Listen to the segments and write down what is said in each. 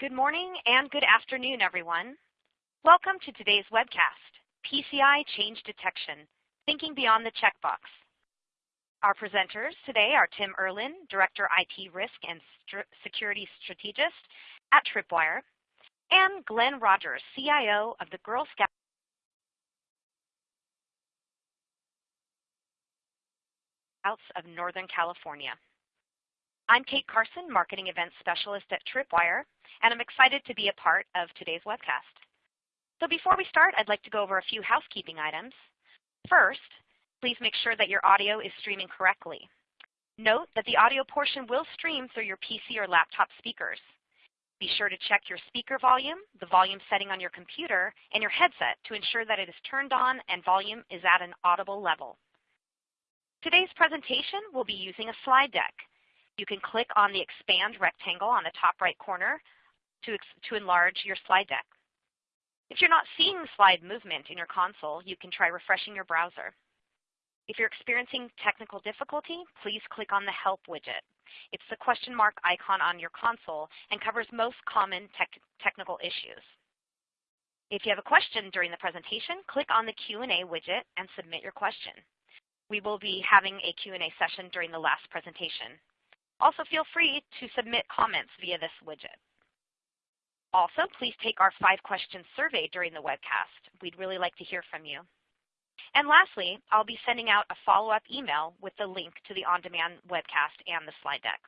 Good morning and good afternoon, everyone. Welcome to today's webcast, PCI Change Detection, Thinking Beyond the Checkbox. Our presenters today are Tim Erlin, Director IT Risk and St Security Strategist at Tripwire, and Glenn Rogers, CIO of the Girl Scouts of Northern California. I'm Kate Carson, Marketing Events Specialist at Tripwire, and I'm excited to be a part of today's webcast. So before we start, I'd like to go over a few housekeeping items. First, please make sure that your audio is streaming correctly. Note that the audio portion will stream through your PC or laptop speakers. Be sure to check your speaker volume, the volume setting on your computer, and your headset to ensure that it is turned on and volume is at an audible level. Today's presentation will be using a slide deck. You can click on the expand rectangle on the top right corner to, to enlarge your slide deck. If you're not seeing slide movement in your console, you can try refreshing your browser. If you're experiencing technical difficulty, please click on the Help widget. It's the question mark icon on your console and covers most common tech technical issues. If you have a question during the presentation, click on the Q&A widget and submit your question. We will be having a Q&A session during the last presentation. Also, feel free to submit comments via this widget. Also, please take our five-question survey during the webcast. We'd really like to hear from you. And lastly, I'll be sending out a follow-up email with the link to the on-demand webcast and the slide deck.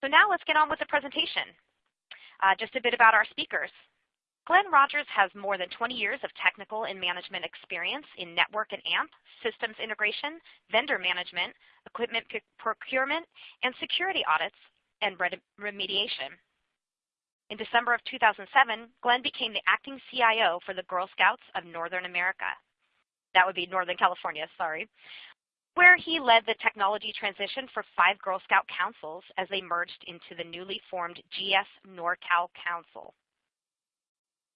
So now let's get on with the presentation. Uh, just a bit about our speakers. Glenn Rogers has more than 20 years of technical and management experience in network and AMP, systems integration, vendor management, equipment procurement, and security audits and remediation. In December of 2007, Glenn became the acting CIO for the Girl Scouts of Northern America. That would be Northern California, sorry, where he led the technology transition for five Girl Scout councils as they merged into the newly formed GS NorCal Council.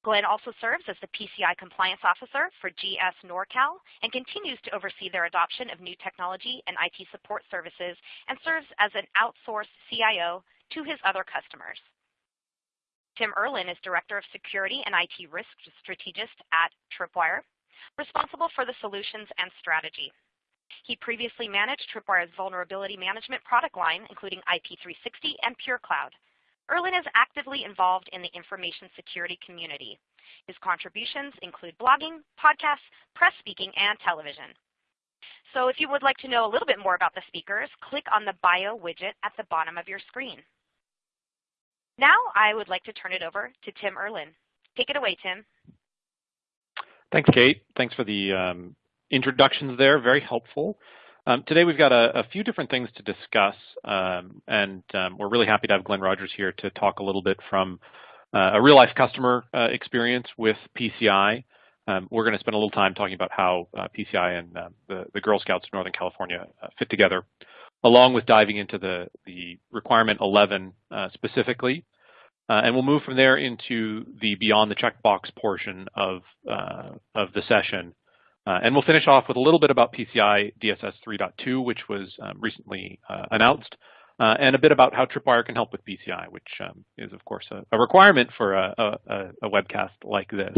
Glenn also serves as the PCI Compliance Officer for GS NorCal and continues to oversee their adoption of new technology and IT support services and serves as an outsourced CIO to his other customers. Tim Erlin is Director of Security and IT Risk Strategist at Tripwire, responsible for the solutions and strategy. He previously managed Tripwire's vulnerability management product line, including IP360 and PureCloud, Erlin is actively involved in the information security community. His contributions include blogging, podcasts, press speaking, and television. So if you would like to know a little bit more about the speakers, click on the bio widget at the bottom of your screen. Now I would like to turn it over to Tim Erlin. Take it away, Tim. Thanks, Kate. Thanks for the um, introductions there. Very helpful. Um, today we've got a, a, few different things to discuss, um, and um, we're really happy to have Glenn Rogers here to talk a little bit from uh, a real-life customer uh, experience with PCI. Um, we're going to spend a little time talking about how uh, PCI and uh, the, the, Girl Scouts of Northern California uh, fit together, along with diving into the, the requirement 11 uh, specifically. and we'll move from there into the beyond the checkbox portion of, of the session, uh, and we'll finish off with a little bit about PCI DSS 3.2, which was um, recently uh, announced, uh, and a bit about how Tripwire can help with PCI, which um, is, of course, a, a requirement for a, a, a, webcast like this.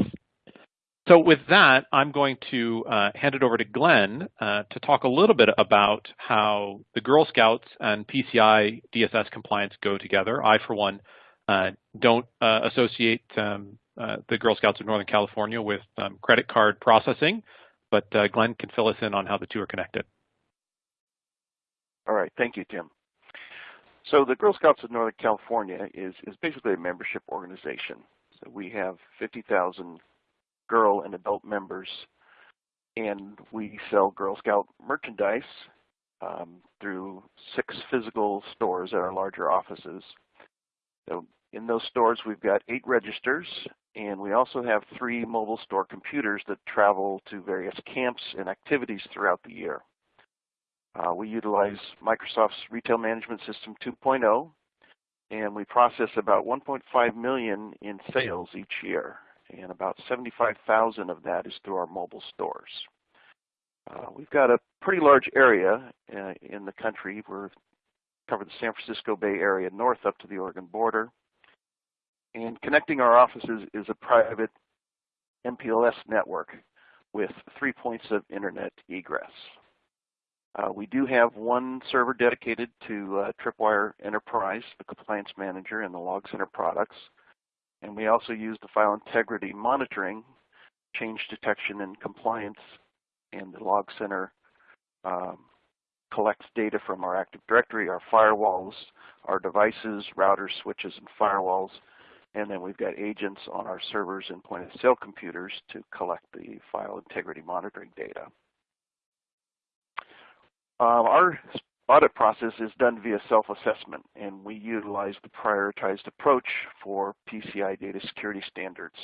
So with that, I'm going to uh, hand it over to Glenn uh, to talk a little bit about how the Girl Scouts and PCI DSS compliance go together. I, for one, uh, don't associate um, the Girl Scouts of Northern California with um, credit card processing, but uh, Glenn can fill us in on how the two are connected. All right, thank you, Tim. So the Girl Scouts of Northern California is, is basically a membership organization. So we have 50,000 girl and adult members, and we sell Girl Scout merchandise um, through six physical stores at our larger offices. So in those stores, we've got eight registers, and we also have three mobile store computers that travel to various camps and activities throughout the year. Uh, we utilize Microsoft's Retail Management System 2.0, and we process about 1.5 million in sales each year, and about 75,000 of that is through our mobile stores. Uh, we've got a pretty large area uh, in the country. We cover the San Francisco Bay Area north up to the Oregon border. And connecting our offices is a private MPLS network with three points of internet egress. Uh, we do have one server dedicated to uh, Tripwire Enterprise, the compliance manager, and the log center products. And we also use the file integrity monitoring, change detection and compliance, and the log center um, collects data from our Active Directory, our firewalls, our devices, routers, switches, and firewalls. And then we've got agents on our servers and point of sale computers to collect the file integrity monitoring data. Um, our audit process is done via self-assessment, and we utilize the prioritized approach for PCI data security standards.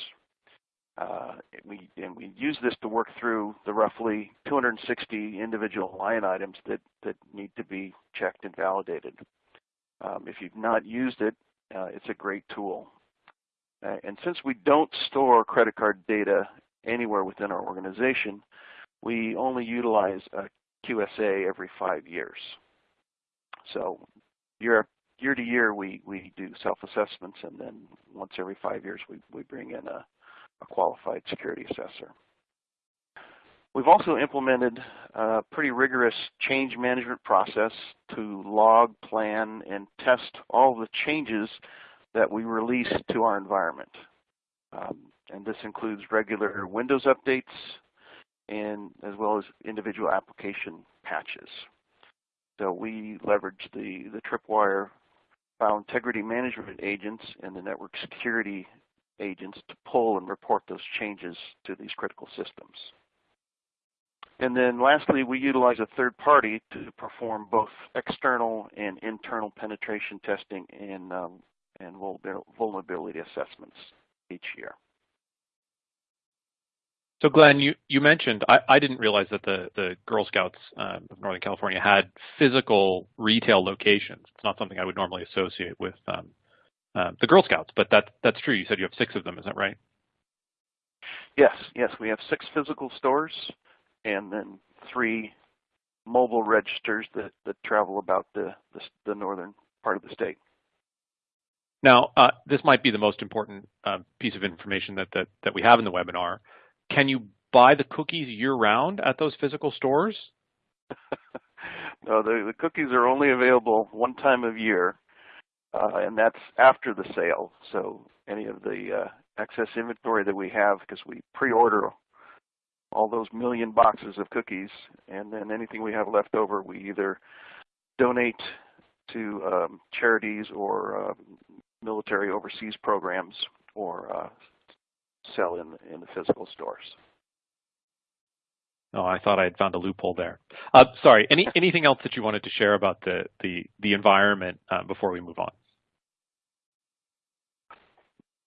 Uh, we, and we use this to work through the roughly 260 individual line items that, that need to be checked and validated. Um, if you've not used it, uh, it's a great tool. Uh, and since we don't store credit card data anywhere within our organization, we only utilize a QSA every five years. So year, year to year, we, we do self-assessments, and then once every five years, we, we bring in a, a qualified security assessor. We've also implemented a pretty rigorous change management process to log, plan, and test all the changes that we release to our environment. Um, and this includes regular Windows updates, and as well as individual application patches. So we leverage the, the Tripwire file integrity management agents and the network security agents to pull and report those changes to these critical systems. And then lastly, we utilize a third party to perform both external and internal penetration testing and, um, and vulnerability assessments each year. So Glenn, you, you mentioned, I, I didn't realize that the, the Girl Scouts um, of Northern California had physical retail locations. It's not something I would normally associate with um, uh, the Girl Scouts, but that, that's true. You said you have six of them, is that right? Yes, yes, we have six physical stores and then three mobile registers that, that travel about the, the, the northern part of the state. Now, uh, this might be the most important uh, piece of information that, that, that we have in the webinar. Can you buy the cookies year-round at those physical stores? no, the, the, cookies are only available one time of year, uh, and that's after the sale. So any of the uh, excess inventory that we have, because we pre-order all those million boxes of cookies, and then anything we have left over, we either donate to um, charities or uh, military overseas programs or uh, sell in in the physical stores. Oh, I thought I had found a loophole there. Uh, sorry. Any anything else that you wanted to share about the the the environment uh, before we move on?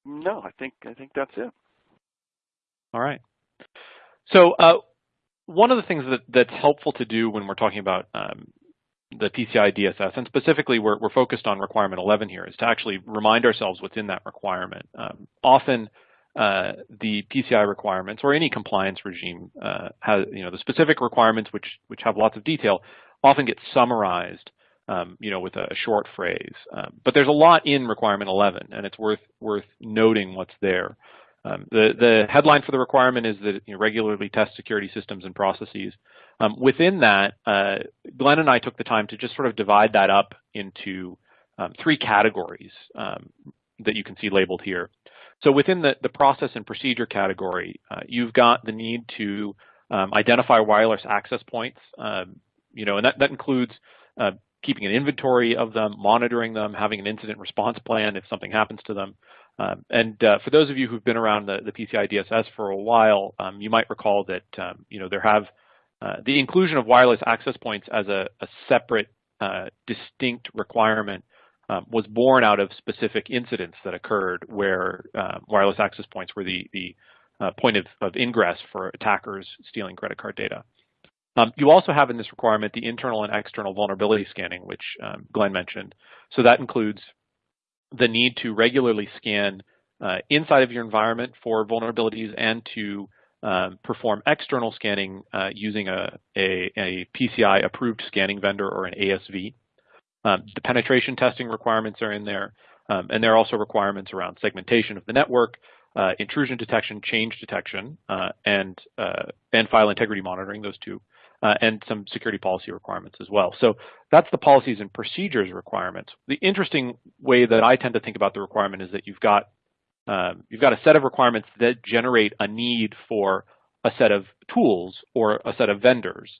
No, I think I think that's it. All right. So uh, one of the things that that's helpful to do when we're talking about um, the PCI DSS, and specifically we're, we're focused on requirement 11 here, is to actually remind ourselves what's in that requirement. Um, often uh, the PCI requirements or any compliance regime uh, has, you know, the specific requirements which which have lots of detail often get summarized, um, you know, with a, short phrase. Um, but there's a lot in requirement 11, and it's worth worth noting what's there. Um, the the headline for the requirement is that you know, regularly test security systems and processes. Um, within that, uh, Glenn and I took the time to just sort of divide that up into um, three categories um, that you can see labeled here. So within the, the process and procedure category, uh, you've got the need to um, identify wireless access points, um, you know, and that, that includes uh, keeping an inventory of them, monitoring them, having an incident response plan if something happens to them. Um, and uh, for those of you who've been around the, the PCI DSS for a while, um, you might recall that, um, you know, there have uh, the inclusion of wireless access points as a, a separate uh, distinct requirement um, was born out of specific incidents that occurred where uh, wireless access points were the, the uh, point of, of, ingress for attackers stealing credit card data. Um, you also have in this requirement the internal and external vulnerability scanning, which um, Glenn mentioned. So that includes the need to regularly scan uh, inside of your environment for vulnerabilities and to um, perform external scanning uh, using a, a, a PCI approved scanning vendor or an ASV. Um, the penetration testing requirements are in there. Um, and there are also requirements around segmentation of the network, uh, intrusion detection, change detection, uh, and, uh, and file integrity monitoring, those two, uh, and some security policy requirements as well. So that's the policies and procedures requirements. The interesting way that I tend to think about the requirement is that you've got um, you've got a set of requirements that generate a need for a set of tools or a set of vendors.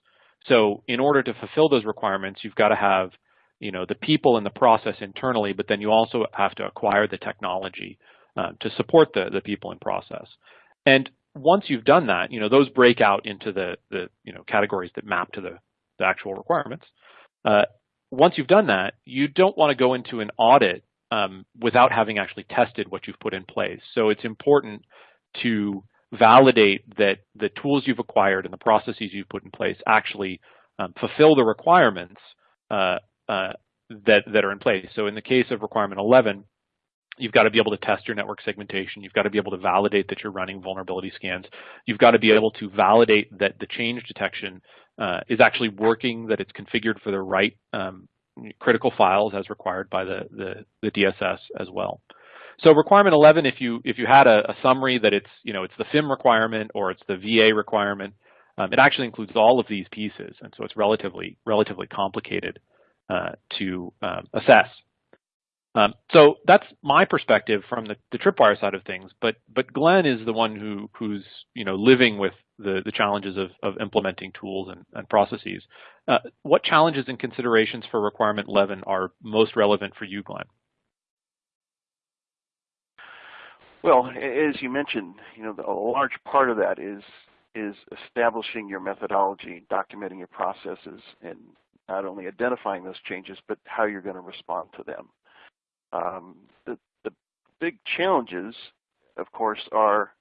So in order to fulfill those requirements, you've got to have you know, the people and the process internally, but then you also have to acquire the technology uh, to support the, the people and process. And once you've done that, you know, those break out into the, the you know, categories that map to the, the actual requirements. Uh, once you've done that, you don't want to go into an audit um, without having actually tested what you've put in place. So it's important to validate that the tools you've acquired and the processes you've put in place actually um, fulfill the requirements uh, uh, that, that are in place. So in the case of requirement 11, you've got to be able to test your network segmentation. You've got to be able to validate that you're running vulnerability scans. You've got to be able to validate that the change detection uh, is actually working, that it's configured for the right um, critical files as required by the, the, the, DSS as well. So requirement 11, if you if you had a, a, summary that it's you know it's the FIM requirement or it's the VA requirement, um, it actually includes all of these pieces, and so it's relatively relatively complicated uh, to um, assess. Um, so that's my perspective from the, the, Tripwire side of things. But but Glenn is the one who who's you know living with the the challenges of of implementing tools and, and processes. Uh, what challenges and considerations for requirement 11 are most relevant for you, Glenn? Well, as you mentioned, you know, a large part of that is is establishing your methodology, documenting your processes, and not only identifying those changes, but how you're going to respond to them. Um, the, the big challenges, of course, are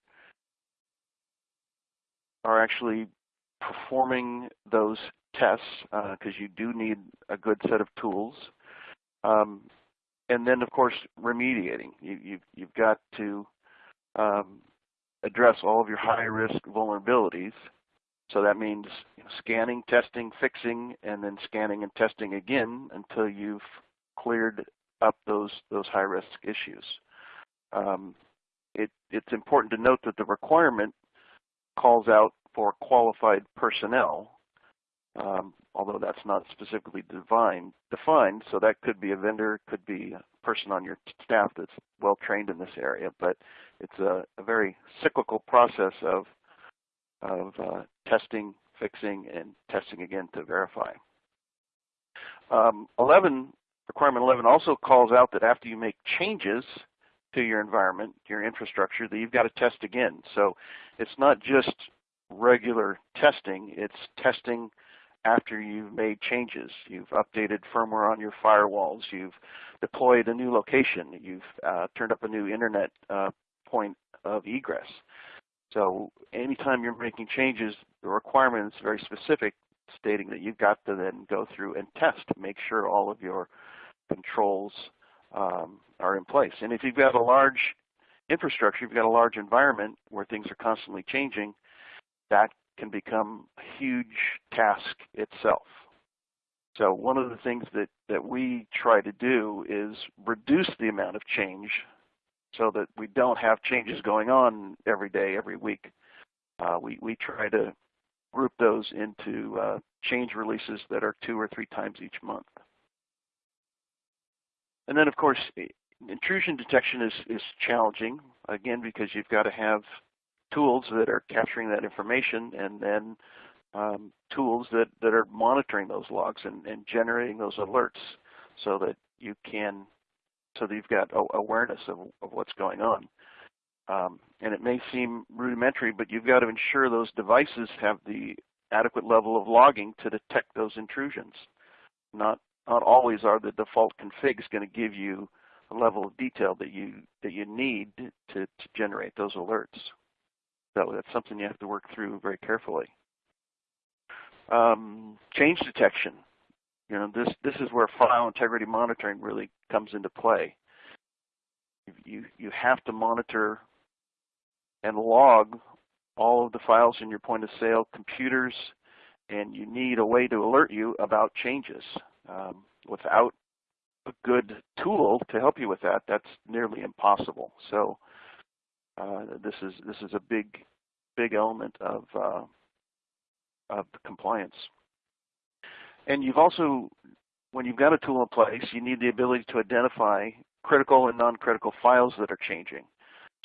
are actually performing those tests because uh, you do need a good set of tools. Um, and then, of course, remediating. You, you, you've got to um, address all of your high-risk vulnerabilities so that means scanning, testing, fixing, and then scanning and testing again until you've cleared up those those high risk issues. Um, it, it's important to note that the requirement calls out for qualified personnel, um, although that's not specifically defined, defined. So that could be a vendor, could be a person on your staff that's well trained in this area, but it's a, a very cyclical process of of uh, testing, fixing, and testing again to verify. Um, 11, requirement 11 also calls out that after you make changes to your environment, your infrastructure, that you've got to test again. So it's not just regular testing, it's testing after you've made changes. You've updated firmware on your firewalls, you've deployed a new location, you've uh, turned up a new internet uh, point of egress. So anytime you're making changes, the requirement is very specific, stating that you've got to then go through and test make sure all of your controls um, are in place. And if you've got a large infrastructure, you've got a large environment where things are constantly changing, that can become a huge task itself. So one of the things that, that we try to do is reduce the amount of change so that we don't have changes going on every day, every week. Uh, we, we try to group those into uh, change releases that are two or three times each month. And then, of course, intrusion detection is, is challenging, again, because you've got to have tools that are capturing that information and then um, tools that, that are monitoring those logs and, and generating those alerts so that you can so that you've got awareness of, of what's going on. Um, and it may seem rudimentary, but you've got to ensure those devices have the adequate level of logging to detect those intrusions. Not not always are the default configs going to give you a level of detail that you that you need to, to generate those alerts. So that's something you have to work through very carefully. Um, change detection. You know, this this is where file integrity monitoring really comes into play. You you have to monitor and log all of the files in your point of sale computers, and you need a way to alert you about changes. Um, without a good tool to help you with that, that's nearly impossible. So uh, this is this is a big big element of uh, of compliance. And you've also, when you've got a tool in place, you need the ability to identify critical and non-critical files that are changing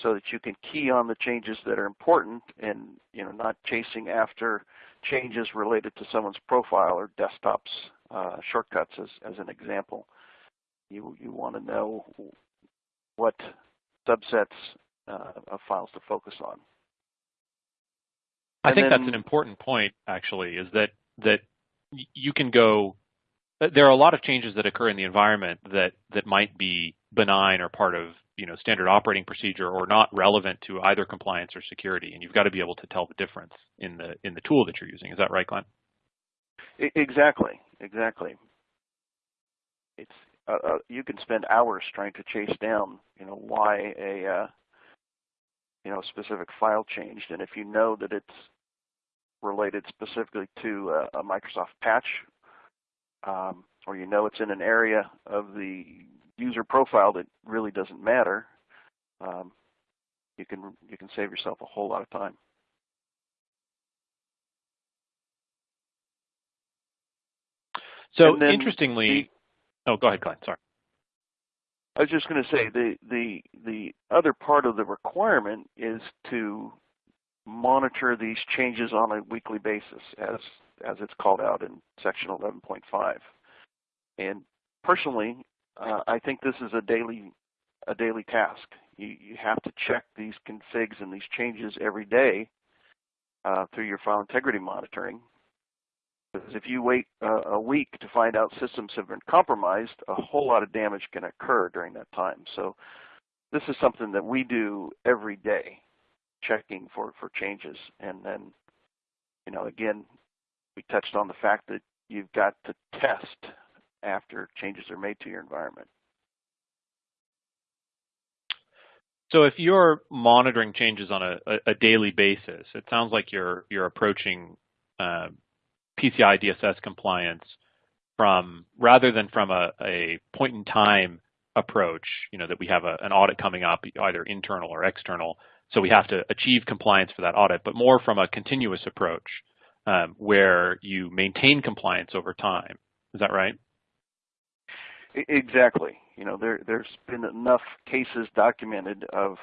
so that you can key on the changes that are important and you know not chasing after changes related to someone's profile or desktops uh, shortcuts as, as an example. You, you want to know what subsets uh, of files to focus on. I think then, that's an important point, actually, is that that you can go. There are a lot of changes that occur in the environment that that might be benign or part of you know standard operating procedure or not relevant to either compliance or security, and you've got to be able to tell the difference in the in the tool that you're using. Is that right, Glenn? Exactly, exactly. It's uh, uh, you can spend hours trying to chase down you know why a uh, you know specific file changed, and if you know that it's related specifically to a, a Microsoft patch, um, or you know it's in an area of the user profile that really doesn't matter, um, you can you can save yourself a whole lot of time. So interestingly, the, oh, go ahead, Glenn. Sorry. I was just going to say the the the other part of the requirement is to monitor these changes on a weekly basis, as as it's called out in section 11.5. And personally, uh, I think this is a daily a daily task. You you have to check these configs and these changes every day uh, through your file integrity monitoring. Because if you wait uh, a week to find out systems have been compromised, a whole lot of damage can occur during that time. So this is something that we do every day, checking for, for changes. And then, you know, again, we touched on the fact that you've got to test after changes are made to your environment. So if you're monitoring changes on a, a, daily basis, it sounds like you're you're approaching uh, PCI DSS compliance from rather than from a, a point in time approach, you know, that we have a, an audit coming up, either internal or external, so we have to achieve compliance for that audit, but more from a continuous approach um, where you maintain compliance over time. Is that right? Exactly. You know, there there's been enough cases documented of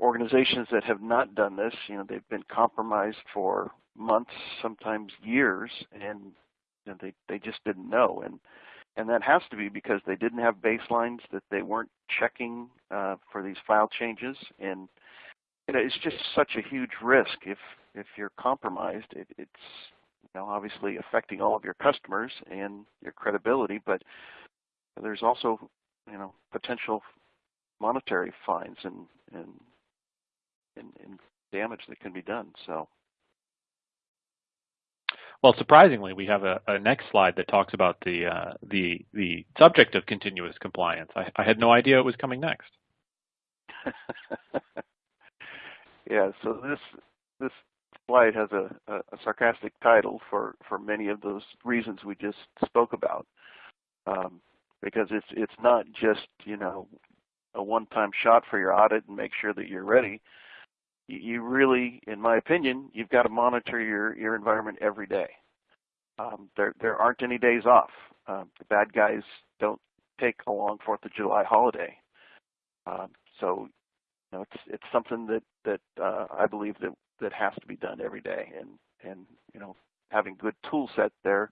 organizations that have not done this. You know, they've been compromised for months, sometimes years, and you know, they they just didn't know. And and that has to be because they didn't have baselines that they weren't checking uh, for these file changes, and you know, it's just such a huge risk if if you're compromised. It, it's you know obviously affecting all of your customers and your credibility, but there's also you know potential monetary fines and and and, and damage that can be done. So. Well, surprisingly, we have a, a, next slide that talks about the uh, the the subject of continuous compliance. I, I had no idea it was coming next. yeah, so this this slide has a, a, a, sarcastic title for for many of those reasons we just spoke about, um, because it's it's not just you know a one-time shot for your audit and make sure that you're ready you really, in my opinion, you've got to monitor your, your environment every day. Um, there, there aren't any days off. Um, the bad guys don't take a long Fourth of July holiday. Um, so, you know, it's it's something that that uh, I believe that that has to be done every day, and and you know, having good tool set there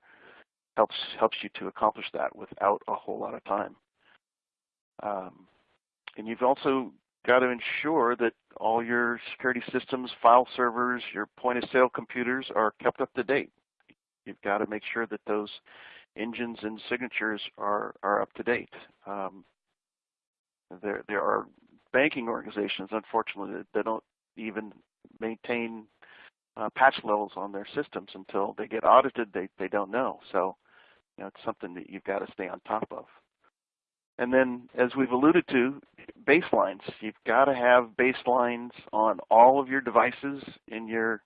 helps helps you to accomplish that without a whole lot of time. Um, and you've also got to ensure that all your security systems, file servers, your point of sale computers are kept up to date. You've got to make sure that those engines and signatures are, are up to date. Um, there, there are banking organizations, unfortunately, that, don't even maintain uh, patch levels on their systems until they get audited. They, they don't know. So you know, it's something that you've got to stay on top of. And then, as we've alluded to, baselines. You've got to have baselines on all of your devices in your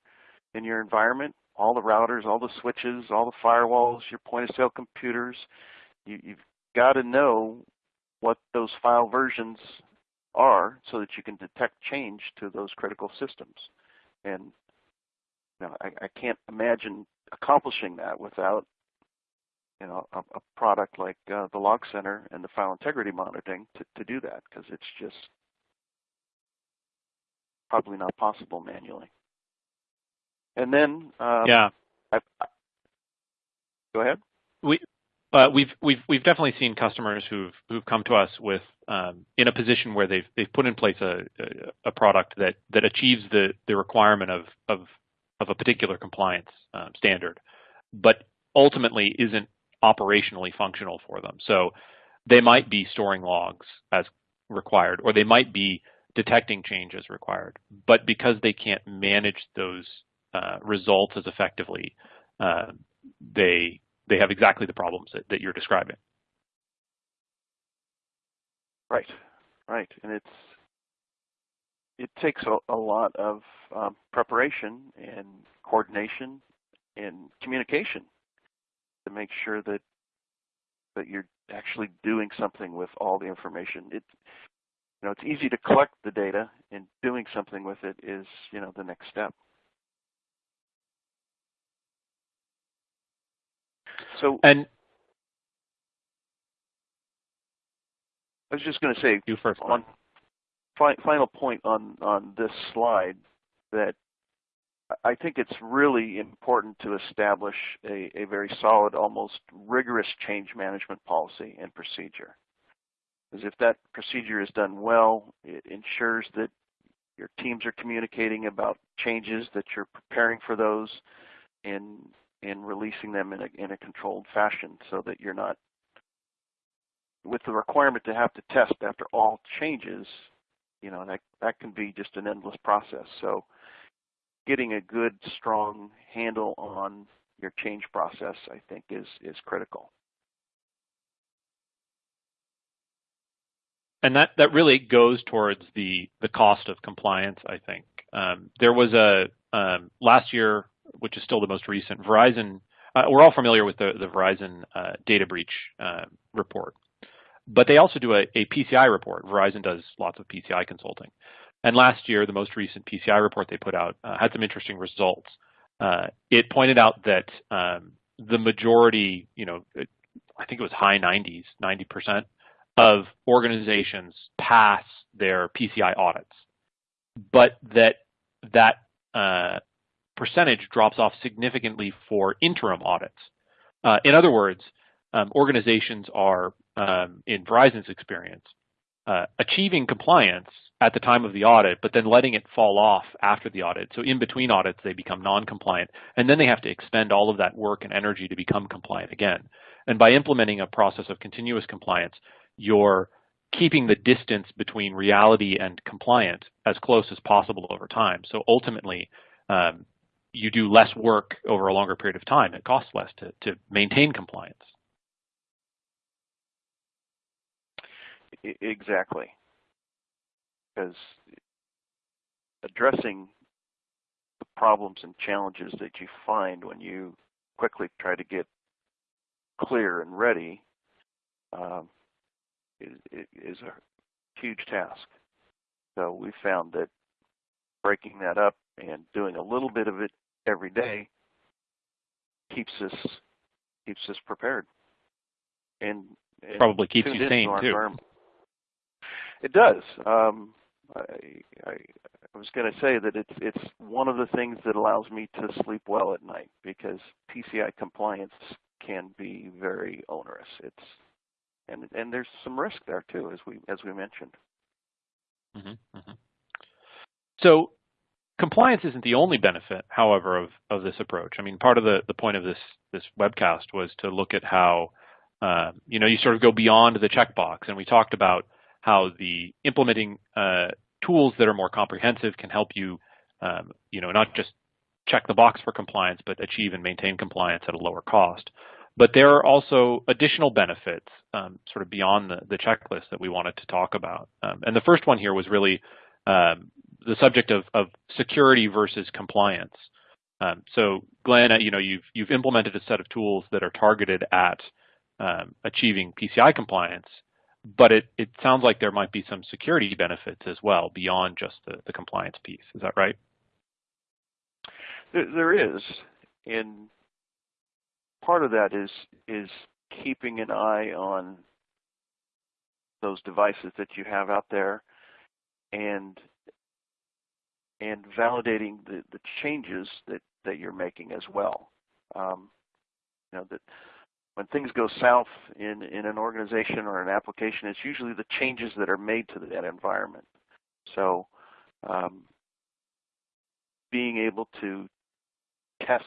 in your environment, all the routers, all the switches, all the firewalls, your point of sale computers. you, you've got to know what those file versions are so that you can detect change to those critical systems. And you know, I, I can't imagine accomplishing that without you know, a, a product like uh, the Log Center and the file integrity monitoring to, to do that because it's just probably not possible manually. And then, um, yeah, I, I, go ahead. We uh, we've we've we've definitely seen customers who've who've come to us with um, in a position where they've they've put in place a, a, a product that that achieves the the requirement of of of a particular compliance um, standard, but ultimately isn't operationally functional for them. So they might be storing logs as required, or they might be detecting change as required. But because they can't manage those uh, results as effectively, uh, they they have exactly the problems that, that you're describing. Right, right, and it's it takes a, a lot of um, preparation and coordination and communication to make sure that that you're actually doing something with all the information. It you know it's easy to collect the data, and doing something with it is you know the next step. So and I was just going to say you first. On fi final point on on this slide that I think it's really important to establish a, a very solid, almost rigorous change management policy and procedure. Because if that procedure is done well, it ensures that your teams are communicating about changes, that you're preparing for those, and and releasing them in a in a controlled fashion, so that you're not with the requirement to have to test after all changes. You know that that can be just an endless process. So getting a good, strong handle on your change process, I think, is is critical. And that that really goes towards the the cost of compliance. I think um, there was a um, last year, which is still the most recent. Verizon, uh, we're all familiar with the the Verizon uh, data breach uh, report, but they also do a, a PCI report. Verizon does lots of PCI consulting. And last year, the most recent PCI report they put out uh, had some interesting results. Uh, it pointed out that um, the majority, you know, I think it was high 90s, 90% of organizations pass their PCI audits, but that that uh, percentage drops off significantly for interim audits. Uh, in other words, um, organizations are, um, in Verizon's experience, uh, achieving compliance at the time of the audit, but then letting it fall off after the audit. So in between audits, they become non-compliant, and then they have to expend all of that work and energy to become compliant again. And by implementing a process of continuous compliance, you're keeping the distance between reality and compliance as close as possible over time. So ultimately, um, you do less work over a longer period of time. It costs less to, to maintain compliance. Exactly because addressing the problems and challenges that you find when you quickly try to get clear and ready um, is, is a huge task. So we found that breaking that up and doing a little bit of it every day keeps us keeps us prepared and, and probably keeps you sane too. It does. Um, I, I, I was going to say that it's it's one of the things that allows me to sleep well at night because PCI compliance can be very onerous. It's and and there's some risk there too, as we as we mentioned. Mm-hmm, mm-hmm. So compliance isn't the only benefit, however, of, of this approach. I mean, part of the, the point of this this webcast was to look at how uh, you know you sort of go beyond the checkbox, and we talked about how the implementing uh, tools that are more comprehensive can help you, um, you know, not just check the box for compliance, but achieve and maintain compliance at a lower cost. But there are also additional benefits um, sort of beyond the, the, checklist that we wanted to talk about. Um, and the first one here was really um, the subject of, of, security versus compliance. Um, so Glenn, uh, you know, you've, you've implemented a set of tools that are targeted at um, achieving PCI compliance, but it, it sounds like there might be some security benefits as well beyond just the, the compliance piece. Is that right? There, there is, and part of that is is keeping an eye on those devices that you have out there and and validating the, the changes that, that you're making as well. Um, you know that when things go south in, in an organization or an application, it's usually the changes that are made to that environment. So um, being able to test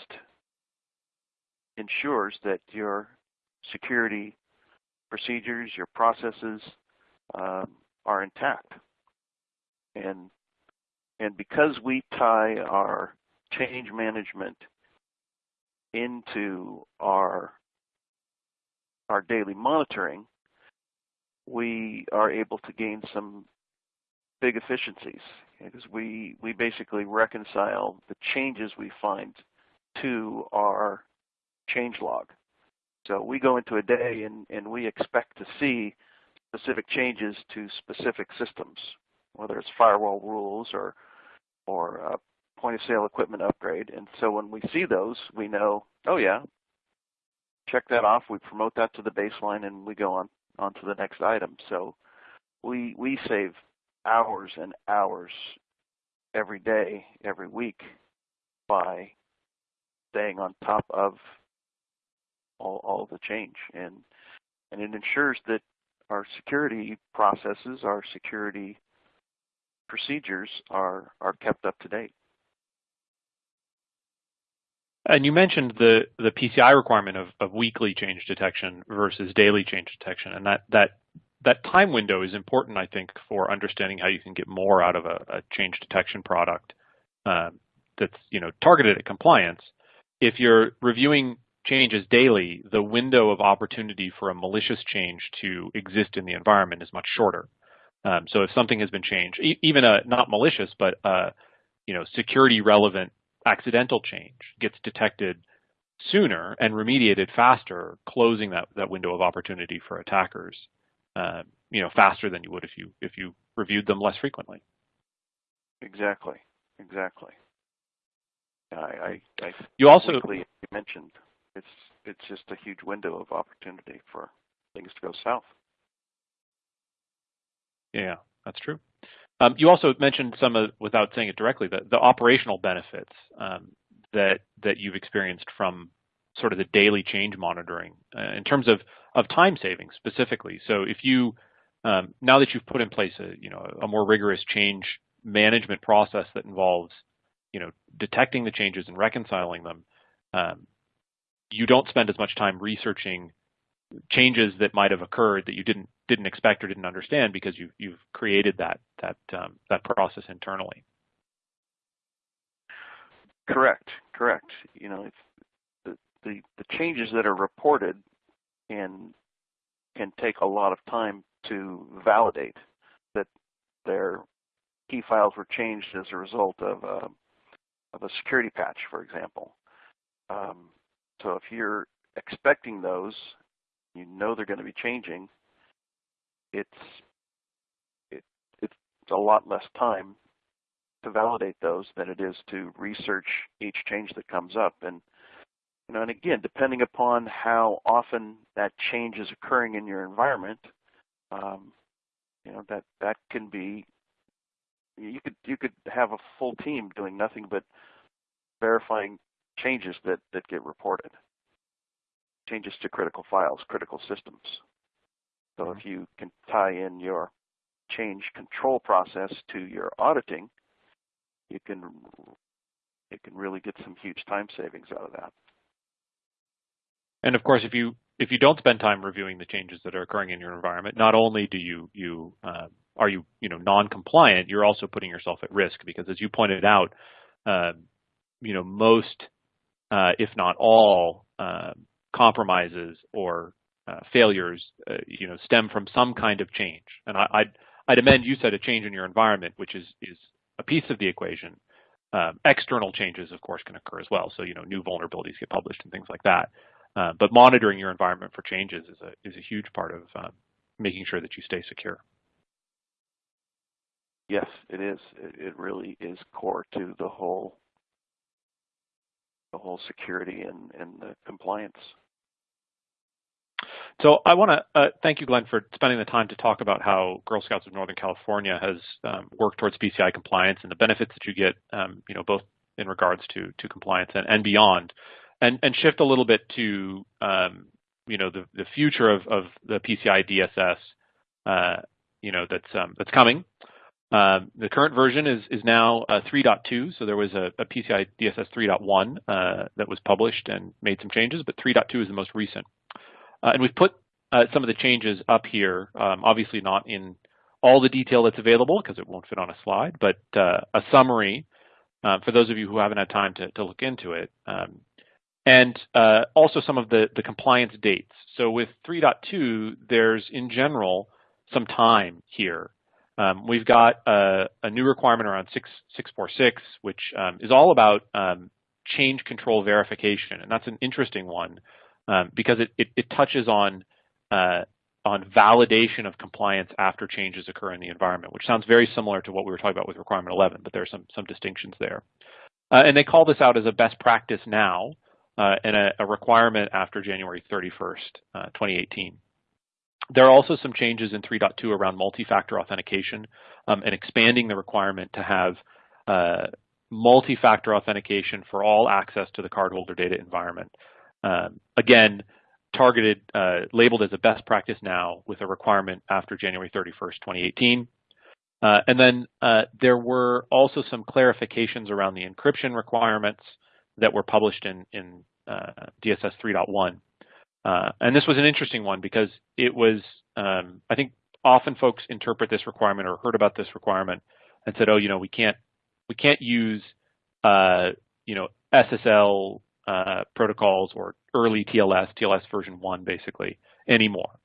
ensures that your security procedures, your processes um, are intact. And, and because we tie our change management into our, our daily monitoring, we are able to gain some big efficiencies because we, we basically reconcile the changes we find to our change log. So we go into a day and, and we expect to see specific changes to specific systems, whether it's firewall rules or or uh, point of sale equipment upgrade. And so when we see those, we know, oh yeah, check that off. We promote that to the baseline, and we go on on to the next item. So we we save hours and hours every day, every week by staying on top of all, all the change. And, and it ensures that our security processes, our security procedures are, are kept up to date. And you mentioned the, the PCI requirement of, of weekly change detection versus daily change detection, and that, that that time window is important, I think, for understanding how you can get more out of a, a change detection product um, that's you know targeted at compliance. If you're reviewing changes daily, the window of opportunity for a malicious change to exist in the environment is much shorter. Um, so if something has been changed, e even a not malicious, but a, you know security relevant accidental change gets detected sooner and remediated faster, closing that, that window of opportunity for attackers, uh, you know, faster than you would if you if you reviewed them less frequently. Exactly, exactly. I, I, I you also you mentioned it's it's just a huge window of opportunity for things to go south. Yeah, that's true. Um, you also mentioned some of, without saying it directly, the, the operational benefits um, that that you've experienced from sort of the daily change monitoring uh, in terms of of time savings specifically. So if you um, now that you've put in place a you know a more rigorous change management process that involves you know detecting the changes and reconciling them, um, you don't spend as much time researching changes that might have occurred that you didn't didn't expect or didn't understand because you you've created that that um, that process internally. Correct, correct. You know, the, the the changes that are reported and can take a lot of time to validate that their key files were changed as a result of a, of a security patch, for example. Um, so if you're expecting those, you know they're going to be changing, it's it, it's a lot less time to validate those than it is to research each change that comes up. And you know, and again, depending upon how often that change is occurring in your environment, um, you know that that can be you could you could have a full team doing nothing but verifying changes that, that get reported, changes to critical files, critical systems. So if you can tie in your change control process to your auditing, you can you can really get some huge time savings out of that. And of course, if you if you don't spend time reviewing the changes that are occurring in your environment, not only do you you uh, are you you know non-compliant, you're also putting yourself at risk because, as you pointed out, uh, you know most uh, if not all, uh, compromises or uh, failures, uh, you know, stem from some kind of change. And I, I'd, I'd amend you said a change in your environment, which is is a piece of the equation. Um, external changes, of course, can occur as well. So you know, new vulnerabilities get published and things like that. Uh, but monitoring your environment for changes is a, is a huge part of um, making sure that you stay secure. Yes, it is. It, it really is core to the whole the whole security and, and the compliance. So I want to uh, thank you, Glenn, for spending the time to talk about how Girl Scouts of Northern California has um, worked towards PCI compliance and the benefits that you get, um, you know, both in regards to to compliance and, and beyond, and and shift a little bit to um, you know the the future of of the PCI DSS, uh, you know, that's um, that's coming. Um, the current version is, is now uh, 3.2, so there was a, a PCI DSS 3.1 uh, that was published and made some changes, but 3.2 is the most recent. Uh, and we've put uh, some of the changes up here, um, obviously not in all the detail that's available because it won't fit on a slide, but uh, a summary uh, for those of you who haven't had time to, to look into it. Um, and also some of the, the compliance dates. So with 3.2, there's in general some time here um, we've got a, a, new requirement around 6, 646, which um, is all about um, change control verification. And that's an interesting one um, because it, it, it, touches on, uh, on validation of compliance after changes occur in the environment, which sounds very similar to what we were talking about with requirement 11, but there are some, some distinctions there. Uh, and they call this out as a best practice now uh, and a, a, requirement after January 31st, uh, 2018. There are also some changes in 3.2 around multi-factor authentication um, and expanding the requirement to have uh, multi-factor authentication for all access to the cardholder data environment. Um, again, targeted, uh, labeled as a best practice now with a requirement after January 31st, 2018. Uh, and then uh, there were also some clarifications around the encryption requirements that were published in, in uh, DSS 3.1. Uh, and this was an interesting one because it was, um, I think often folks interpret this requirement or heard about this requirement and said, oh, you know, we can't, we can't use, uh, you know, SSL uh, protocols or early TLS, TLS version one basically anymore.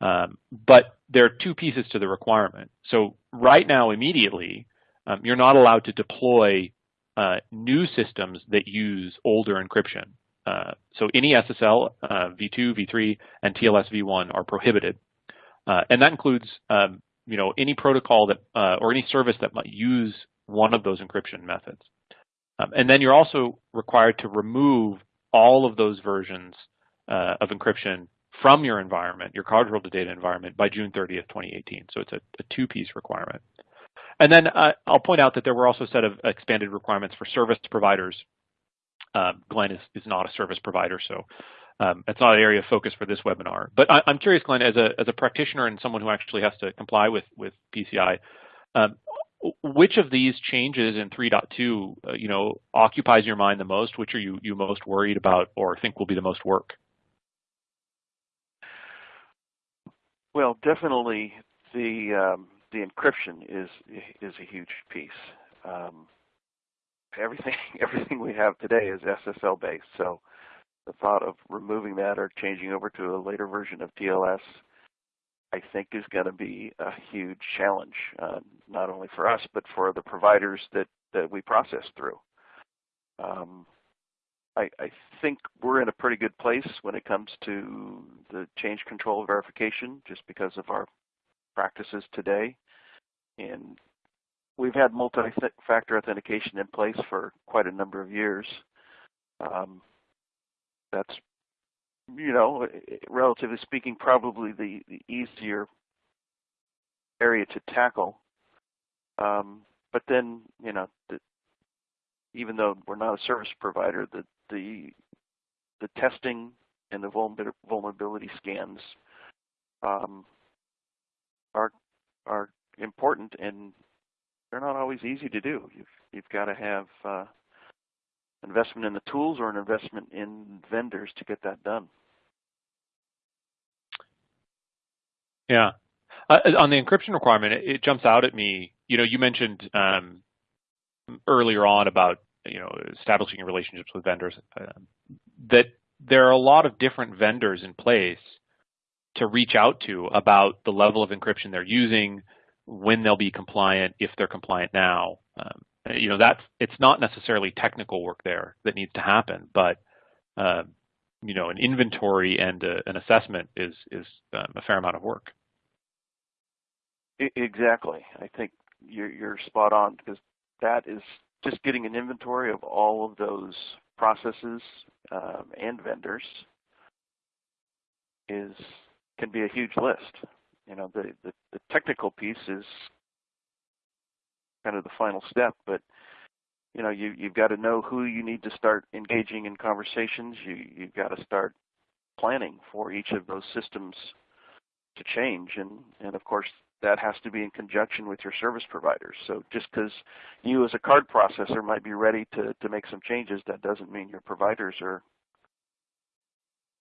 Um, but there are two pieces to the requirement. So right now, immediately, um, you're not allowed to deploy uh, new systems that use older encryption. Uh, so any SSL, uh, v2, v3, and TLS v1 are prohibited. Uh, and that includes um, you know, any protocol that uh, or any service that might use one of those encryption methods. Um, and then you're also required to remove all of those versions uh, of encryption from your environment, your cardholder data environment, by June 30th, 2018. So it's a, a two-piece requirement. And then uh, I'll point out that there were also a set of expanded requirements for service providers um, Glenn is, is not a service provider, so um, it's not an area of focus for this webinar. But I, am curious, Glenn, as a, as a practitioner and someone who actually has to comply with, with PCI, um, which of these changes in 3.2, uh, you know, occupies your mind the most? Which are you, you most worried about or think will be the most work? Well, definitely the um, the encryption is is a huge piece. Um, everything everything we have today is SSL based. So the thought of removing that or changing over to a later version of TLS, I think is going to be a huge challenge, uh, not only for us but for the providers that that we process through. Um, I, I think we're in a pretty good place when it comes to the change control verification, just because of our practices today. And we've had multi-factor authentication in place for quite a number of years. Um, that's, you know, relatively speaking, probably the, the easier area to tackle. Um, but then, you know, the, even though we're not a service provider, the the the testing and the vulnerability scans um, are are important and they're not always easy to do. You've you've got to have uh, investment in the tools or an investment in vendors to get that done. Yeah. Uh, on the encryption requirement, it, it, jumps out at me. You know, you mentioned um, earlier on about you know establishing relationships with vendors uh, that there are a lot of different vendors in place to reach out to about the level of encryption they're using, when they'll be compliant, if they're compliant now. Um, you know, that's it's not necessarily technical work there that needs to happen, but uh, you know, an inventory and a, an assessment is is um, a fair amount of work. Exactly. I think you're, you're spot on because that is just getting an inventory of all of those processes um, and vendors is can be a huge list. You know, the, the, the technical piece is kind of the final step, but you know, you you've got to know who you need to start engaging in conversations. You you've got to start planning for each of those systems to change, and and of course that has to be in conjunction with your service providers. So just because you as a card processor might be ready to to make some changes, that doesn't mean your providers are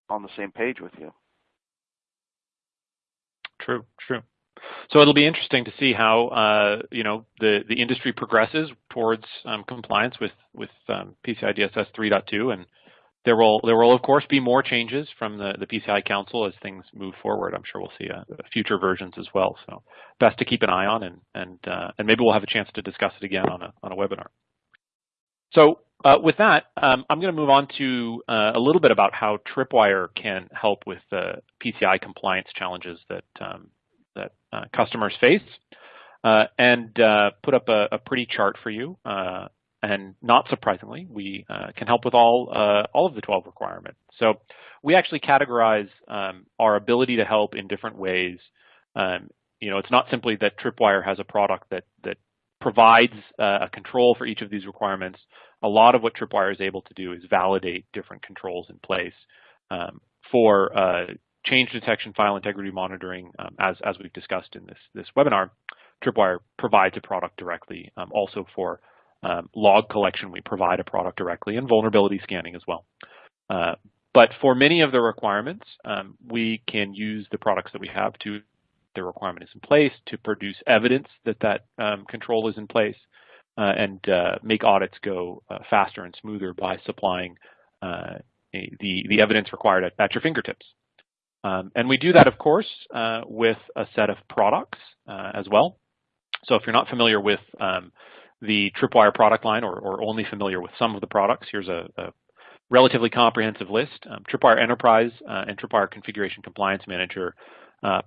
on the same page with you. True, true. So it'll be interesting to see how uh, you know the the industry progresses towards um, compliance with with um, PCI DSS 3.2, and there will there will of course be more changes from the the PCI Council as things move forward. I'm sure we'll see uh, future versions as well. So best to keep an eye on, and and uh, and maybe we'll have a chance to discuss it again on a on a webinar. So uh, with that, um, I'm going to move on to uh, a little bit about how Tripwire can help with the PCI compliance challenges that um, that uh, customers face, uh, and uh, put up a, a, pretty chart for you. Uh, and not surprisingly, we can help with all all of the 12 requirements. So we actually categorize um, our ability to help in different ways. Um, you know, it's not simply that Tripwire has a product that that provides a control for each of these requirements a lot of what Tripwire is able to do is validate different controls in place um, for uh, change detection, file integrity monitoring, um, as, as we've discussed in this, this webinar, Tripwire provides a product directly. Um, also for um, log collection, we provide a product directly and vulnerability scanning as well. Uh, but for many of the requirements, um, we can use the products that we have to the requirement is in place to produce evidence that that um, control is in place uh, and uh, make audits go uh, faster and smoother by supplying the, the evidence required at, at your fingertips. Um, and we do that, of course, uh, with a set of products uh, as well. So if you're not familiar with um, the Tripwire product line or, or, only familiar with some of the products, here's a, a relatively comprehensive list. Um, Tripwire Enterprise uh, and Tripwire Configuration Compliance Manager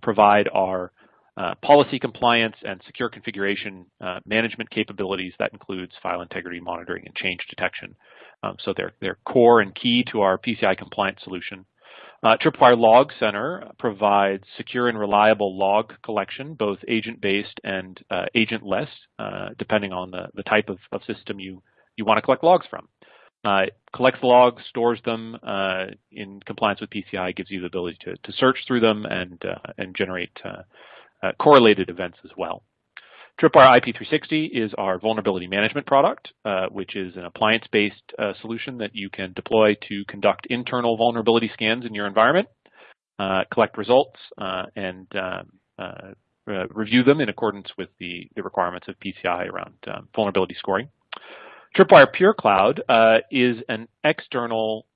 provide our uh, policy compliance and secure configuration uh, management capabilities that includes file integrity monitoring and change detection. Um, so they're, they're core and key to our PCI compliance solution. Uh, Tripwire Log Center provides secure and reliable log collection, both agent-based and uh, agentless, uh, depending on the, the type of, of system you, you want to collect logs from. Uh, collects logs, stores them uh, in compliance with PCI, gives you the ability to, to search through them and, uh, and generate uh, correlated events as well. Tripwire IP360 is our vulnerability management product, uh, which is an appliance-based uh, solution that you can deploy to conduct internal vulnerability scans in your environment, uh, collect results, uh, and um, uh, review them in accordance with the, the requirements of PCI around um, vulnerability scoring. Tripwire Pure Cloud is an external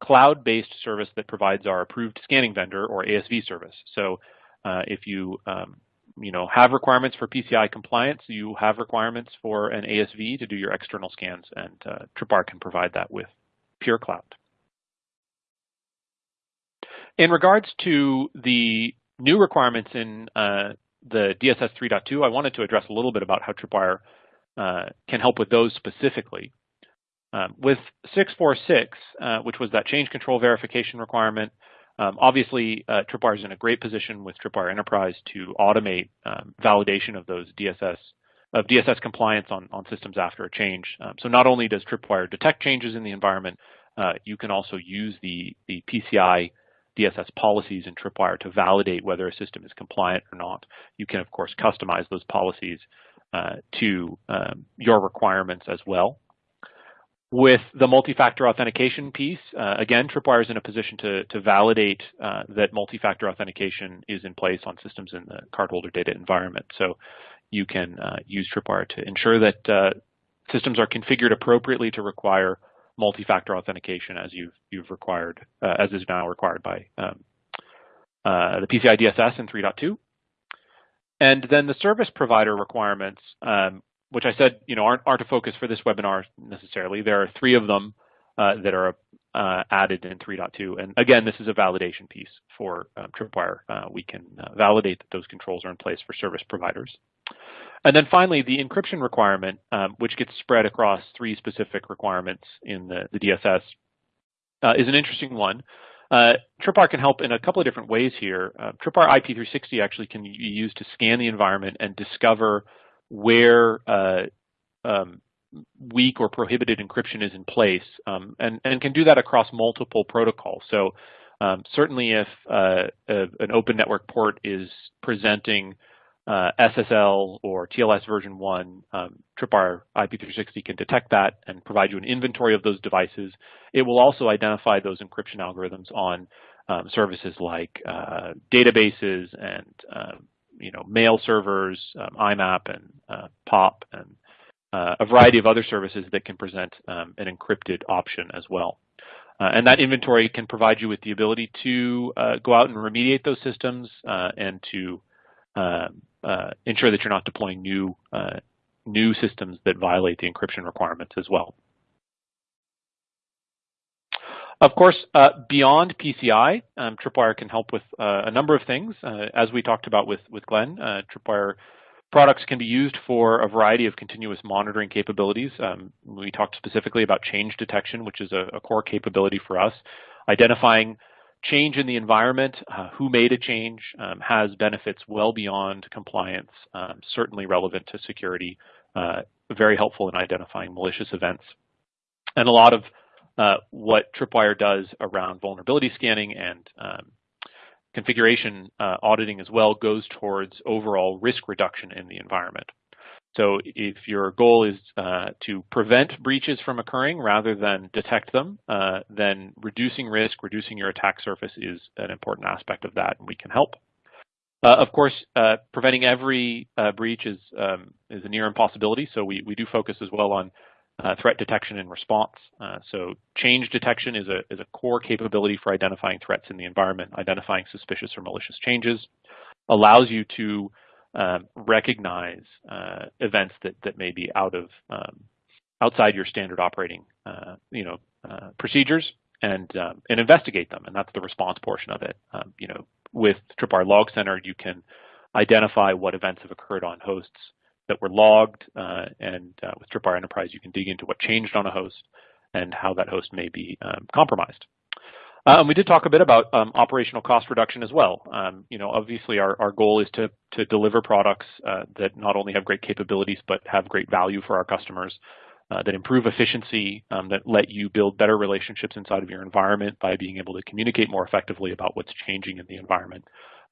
cloud-based service that provides our approved scanning vendor or ASV service. So uh, if you um, you know, have requirements for PCI compliance, you have requirements for an ASV to do your external scans, and uh, Tripwire can provide that with Pure Cloud. In regards to the new requirements in uh, the DSS 3.2, I wanted to address a little bit about how Tripwire uh, can help with those specifically. Um, with 646, uh, which was that change control verification requirement, um, obviously, uh, Tripwire is in a great position with Tripwire Enterprise to automate um, validation of those DSS of DSS compliance on, on systems after a change. Um, so not only does Tripwire detect changes in the environment, uh, you can also use the, the PCI DSS policies in Tripwire to validate whether a system is compliant or not. You can, of course, customize those policies to um, your requirements as well. With the multi-factor authentication piece, uh, again, Tripwire is in a position to, to validate uh, that multi-factor authentication is in place on systems in the cardholder data environment. So you can uh, use Tripwire to ensure that uh, systems are configured appropriately to require multi-factor authentication as you've, you've required, uh, as is now required by um, uh, the PCI DSS in 3.2. And then the service provider requirements, um, which I said, you know, aren't, aren't a focus for this webinar necessarily. There are three of them uh, that are uh, added in 3.2. And again, this is a validation piece for um, Tripwire. Uh, we can uh, validate that those controls are in place for service providers. And then finally, the encryption requirement, um, which gets spread across three specific requirements in the, the DSS, uh, is an interesting one. Uh, Tripwire can help in a couple of different ways here. Uh, Tripwire IP360 actually can be used to scan the environment and discover where uh, um, weak or prohibited encryption is in place, um, and, and can do that across multiple protocols. So um, certainly if uh, a, an open network port is presenting uh, SSL or TLS version 1, um, Tripwire IP360 can detect that and provide you an inventory of those devices. It will also identify those encryption algorithms on um, services like uh, databases and um, you know mail servers, um, IMAP and uh, POP, and uh, a variety of other services that can present um, an encrypted option as well. Uh, and that inventory can provide you with the ability to uh, go out and remediate those systems uh, and to ensure that you're not deploying new uh, new systems that violate the encryption requirements as well. Of course, uh, beyond PCI, um, Tripwire can help with uh, a number of things. Uh, as we talked about with, with Glenn, uh, Tripwire products can be used for a variety of continuous monitoring capabilities. Um, we talked specifically about change detection, which is a, a core capability for us, identifying change in the environment, uh, who made a change, um, has benefits well beyond compliance, um, certainly relevant to security, uh, very helpful in identifying malicious events. And a lot of uh, what Tripwire does around vulnerability scanning and um, configuration uh, auditing as well goes towards overall risk reduction in the environment. So if your goal is uh, to prevent breaches from occurring rather than detect them, uh, then reducing risk, reducing your attack surface is an important aspect of that, and we can help. Uh, of course, uh, preventing every uh, breach is um, is a near impossibility, so we, we do focus as well on uh, threat detection and response. so change detection is a, is a core capability for identifying threats in the environment, identifying suspicious or malicious changes, allows you to um, recognize uh, events that, that may be out of um, outside your standard operating uh, you know uh, procedures and um, and investigate them. And that's the response portion of it. Um, you know with Tripwire Log Center you can identify what events have occurred on hosts that were logged uh, and uh, with Tripwire Enterprise you can dig into what changed on a host and how that host may be um, compromised um, we did talk a bit about um, operational cost reduction as well. Um, you know, obviously our, our goal is to, to deliver products uh, that not only have great capabilities, but have great value for our customers, uh, that improve efficiency, um, that let you build better relationships inside of your environment by being able to communicate more effectively about what's changing in the environment.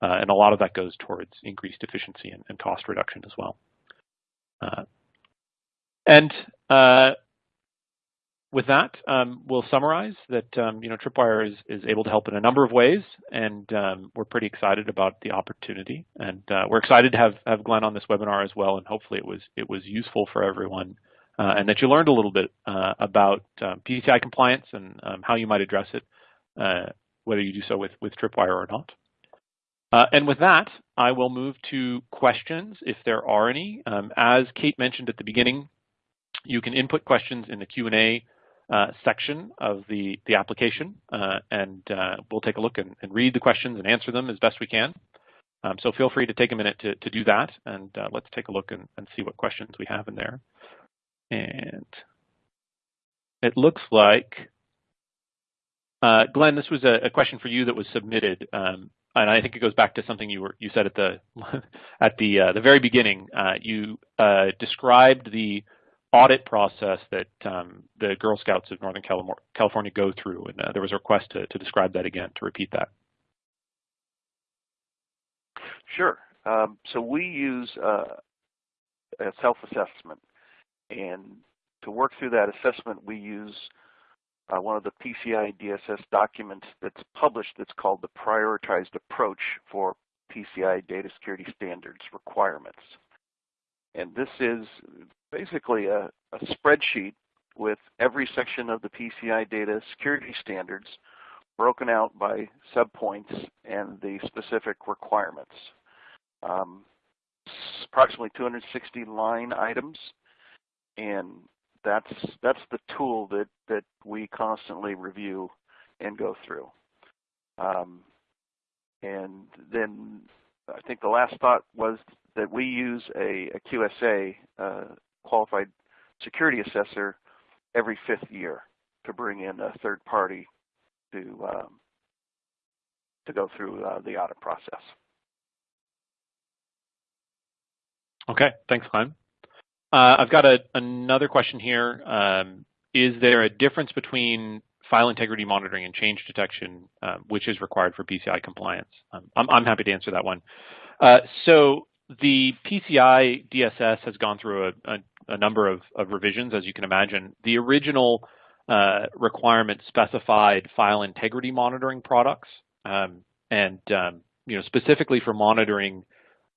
Uh, and a lot of that goes towards increased efficiency and, and cost reduction as well. Uh, and uh, with that, um, we'll summarize that um, you know Tripwire is, is able to help in a number of ways, and um, we're pretty excited about the opportunity. And uh, we're excited to have have Glenn on this webinar as well, and hopefully it was it was useful for everyone, uh, and that you learned a little bit uh, about um, PCI compliance and um, how you might address it, uh, whether you do so with with Tripwire or not. Uh, and with that, I will move to questions if there are any. Um, as Kate mentioned at the beginning, you can input questions in the Q&A uh, section of the, the application, uh, and uh, we'll take a look and, and, read the questions and answer them as best we can. Um, so feel free to take a minute to, to do that, and uh, let's take a look and, and, see what questions we have in there. And it looks like, uh, Glenn, this was a, a, question for you that was submitted, um, and I think it goes back to something you were you said at the at the the very beginning. you described the audit process that um, the Girl Scouts of Northern California go through, and uh, there was a request to, to describe that again, to repeat that. Sure. Um, so we use uh, a self-assessment, and to work through that assessment, we use uh, one of the PCI DSS documents that's published that's called the Prioritized Approach for PCI Data Security Standards Requirements. And this is basically a, a spreadsheet with every section of the PCI data security standards broken out by subpoints and the specific requirements. Um, approximately 260 line items, and that's that's the tool that that we constantly review and go through. Um, and then I think the last thought was that we use a, a QSA, uh, qualified security assessor, every fifth year to bring in a third party to um, to go through uh, the audit process. Okay, thanks, Glenn. Uh, I've got a, another question here. Um, is there a difference between file integrity monitoring and change detection, uh, which is required for PCI compliance? Um, I'm, I'm, happy to answer that one. Uh, so the PCI DSS has gone through a, a, a number of, of, revisions, as you can imagine. The original uh, requirement specified file integrity monitoring products, um, and um, you know specifically for monitoring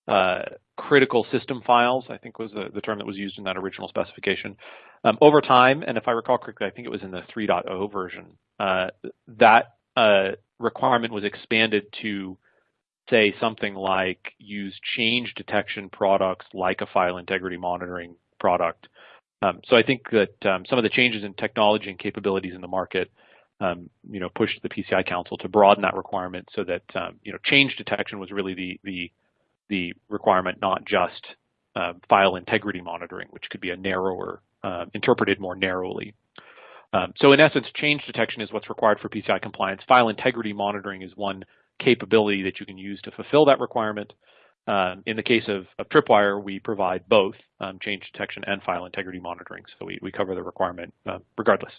uh, critical system files, I think was the, the, term that was used in that original specification. Um, over time, and if I recall correctly, I think it was in the 3.0 version, uh, that uh, requirement was expanded to say something like use change detection products like a file integrity monitoring product. Um, so I think that um, some of the changes in technology and capabilities in the market um, you know, pushed the PCI Council to broaden that requirement so that, um, you know, change detection was really the, the the requirement, not just uh, file integrity monitoring, which could be a narrower, uh, interpreted more narrowly. So in essence, change detection is what's required for PCI compliance. File integrity monitoring is one capability that you can use to fulfill that requirement. Um, in the case of, of, Tripwire, we provide both um, change detection and file integrity monitoring, so we, we cover the requirement uh, regardless.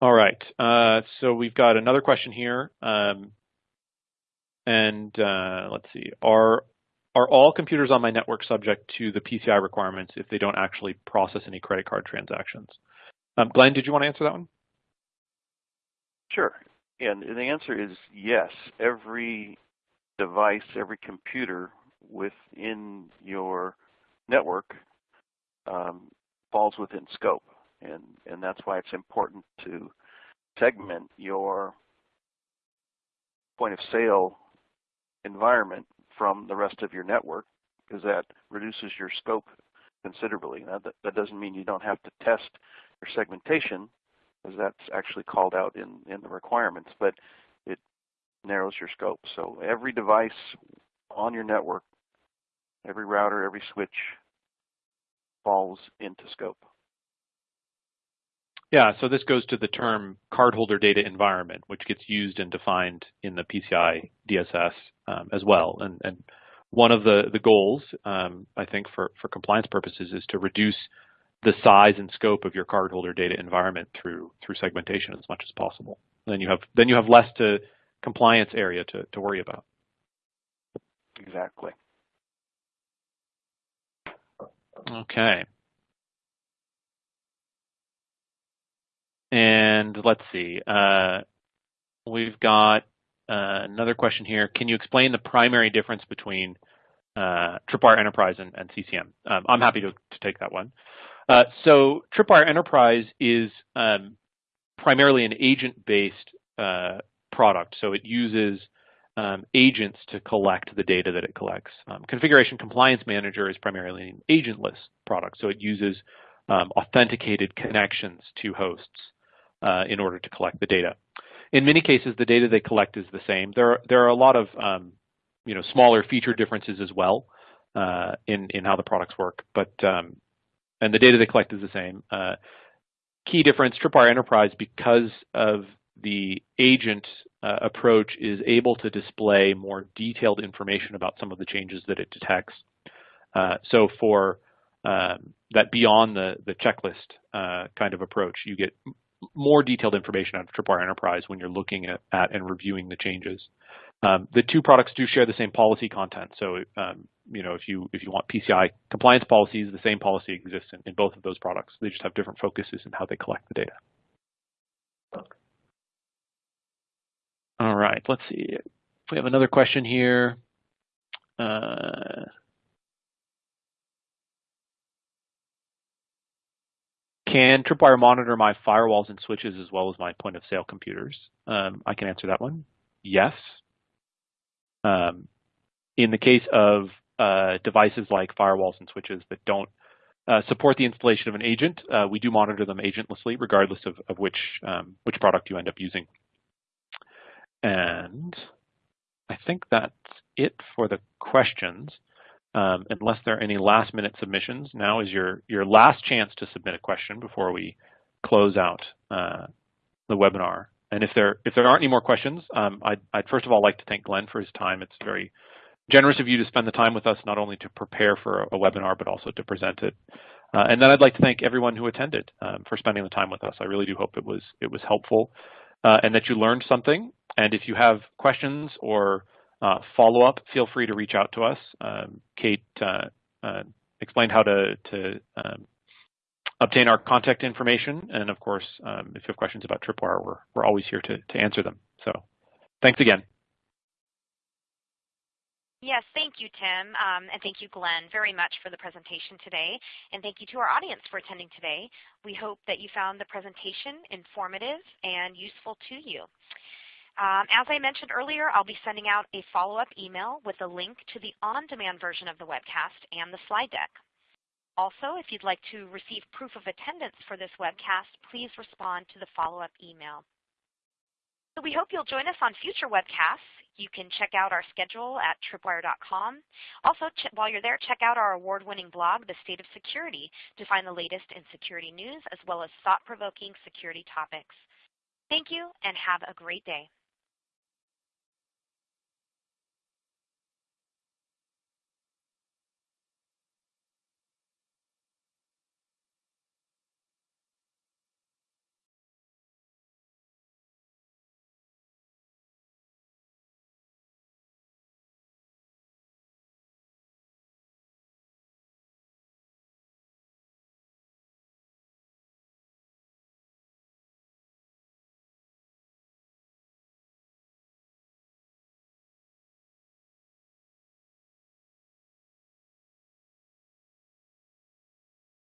All right, uh, so we've got another question here. Um, and uh, let's see, are are all computers on my network subject to the PCI requirements if they don't actually process any credit card transactions? Um, Glenn, did you want to answer that one? Sure. And the answer is yes. Every device, every computer within your network um, falls within scope. And, and that's why it's important to segment your point of sale environment from the rest of your network because that reduces your scope considerably. Now, that, that doesn't mean you don't have to test your segmentation because that's actually called out in, in the requirements, but it narrows your scope. So every device on your network, every router, every switch falls into scope. Yeah, so this goes to the term cardholder data environment, which gets used and defined in the PCI DSS um, as well. And, and, one of the, the goals, um, I think, for, for compliance purposes is to reduce the size and scope of your cardholder data environment through through segmentation as much as possible. Then you have then you have less to compliance area to, to worry about. Exactly. Okay. And let's see, uh, we've got uh, another question here. Can you explain the primary difference between uh, Tripwire Enterprise and, and CCM? Um, I'm happy to, to, take that one. Uh, so Tripwire Enterprise is um, primarily an agent-based uh, product. So it uses um, agents to collect the data that it collects. Um, Configuration Compliance Manager is primarily an agentless product. So it uses um, authenticated connections to hosts uh, in order to collect the data. In many cases, the data they collect is the same. There are, there are a lot of um, you know, smaller feature differences as well uh, in, in how the products work, but um, and the data they collect is the same. Uh, key difference, Tripwire Enterprise, because of the agent uh, approach, is able to display more detailed information about some of the changes that it detects. Uh, so for um, that beyond the, the checklist uh, kind of approach, you get more detailed information out of Tripwire Enterprise when you're looking at, at and reviewing the changes. Um, the two products do share the same policy content. So, um, you know, if you if you want PCI compliance policies, the same policy exists in, in both of those products. They just have different focuses in how they collect the data. All right, let's see. We have another question here. Uh, Can Tripwire monitor my firewalls and switches as well as my point of sale computers? Um, I can answer that one. Yes. Um, in the case of uh, devices like firewalls and switches that don't uh, support the installation of an agent, uh, we do monitor them agentlessly regardless of, of which, um, which product you end up using. And I think that's it for the questions. Um, unless there are any last minute submissions, now is your, your last chance to submit a question before we close out uh, the webinar. And if there if there aren't any more questions, um, I'd, I'd, first of all like to thank Glenn for his time. It's very generous of you to spend the time with us, not only to prepare for a, webinar, but also to present it. Uh, and then I'd like to thank everyone who attended um, for spending the time with us. I really do hope it was it was helpful uh, and that you learned something. And if you have questions or uh, follow-up, feel free to reach out to us. Um, Kate uh, uh, explained how to, to um, obtain our contact information. And of course, um, if you have questions about Tripwire, we're, we're always here to, to answer them. So thanks again. Yes, thank you, Tim, um, and thank you, Glenn, very much for the presentation today. And thank you to our audience for attending today. We hope that you found the presentation informative and useful to you. Um, as I mentioned earlier, I'll be sending out a follow-up email with a link to the on-demand version of the webcast and the slide deck. Also, if you'd like to receive proof of attendance for this webcast, please respond to the follow-up email. So we hope you'll join us on future webcasts. You can check out our schedule at tripwire.com. Also, while you're there, check out our award-winning blog, The State of Security, to find the latest in security news as well as thought-provoking security topics. Thank you and have a great day.